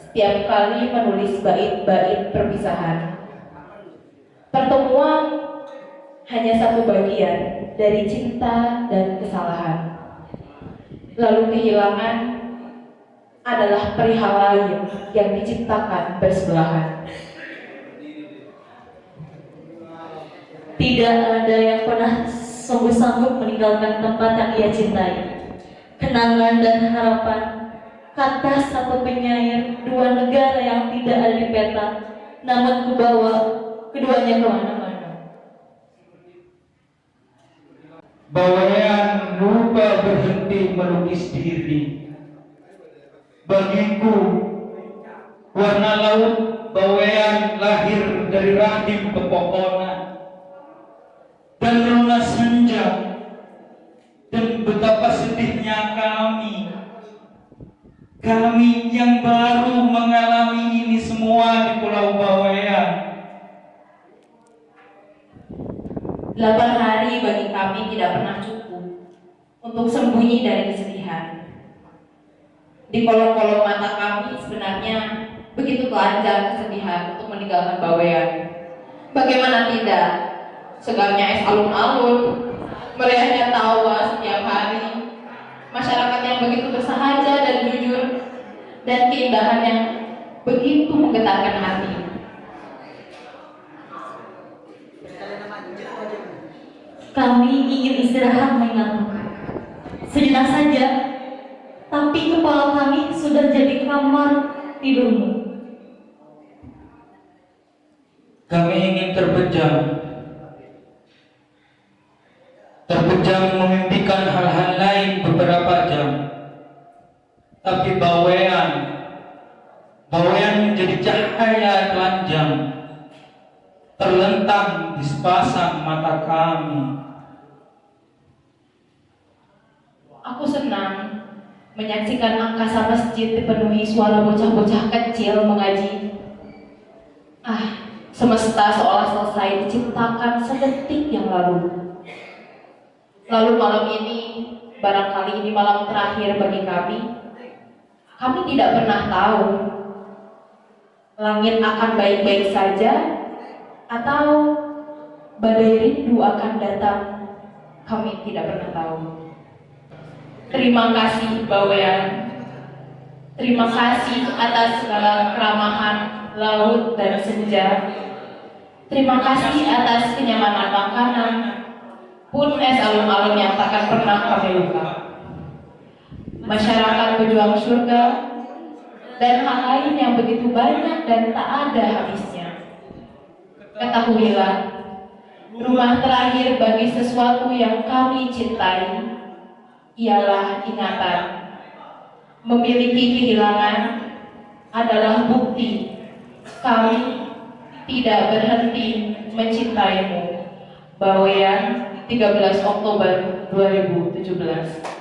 setiap kali menulis bait-bait perpisahan. Pertemuan hanya satu bagian dari cinta dan kesalahan. Lalu kehilangan adalah perihal lain yang diciptakan bersebelahan. Tidak ada yang pernah sanggup-sanggup meninggalkan tempat yang ia cintai. Kenangan dan harapan, kata satu penyair, dua negara yang tidak ada di peta, namun kubawa keduanya ke mana-mana. Bawayan lupa berhenti melukis diri. Bagiku, warna laut bawayan lahir dari rahim pepohonan kami yang baru mengalami ini semua di Pulau Bawean Delapan hari bagi kami tidak pernah cukup untuk sembunyi dari kesedihan. Di kolong-kolong mata kami sebenarnya begitu telanjang kesedihan untuk meninggalkan Bawean. Bagaimana tidak? Segarnya es alun-alun, meriahnya tawa setiap hari, masyarakat yang begitu bersahaja dan keindahan yang begitu menggetarkan hati. Kami ingin istirahat mengingatmu. Sejenak saja, tapi kepala kami sudah jadi kamar tidurmu. Kami ingin terpejam Terpejam memimpikan hal-hal lain beberapa jam Tapi bawean Bawean menjadi cahaya telanjang Terlentang di sepasang mata kami Aku senang menyaksikan angkasa masjid dipenuhi suara bocah-bocah kecil mengaji. Ah, semesta seolah selesai diciptakan sedetik yang lalu. Lalu malam ini, barangkali ini malam terakhir bagi kami, kami tidak pernah tahu langit akan baik-baik saja atau badai rindu akan datang. Kami tidak pernah tahu. Terima kasih Bawean. Terima kasih atas segala keramahan laut dan senja. Terima kasih atas kenyamanan makanan, pun es alun-alun yang takkan pernah kami lupa. Masyarakat pejuang surga dan hal lain yang begitu banyak dan tak ada habisnya. Ketahuilah, rumah terakhir bagi sesuatu yang kami cintai ialah ingatan. Memiliki kehilangan adalah bukti kami tidak berhenti mencintaimu. Bawean 13 Oktober 2017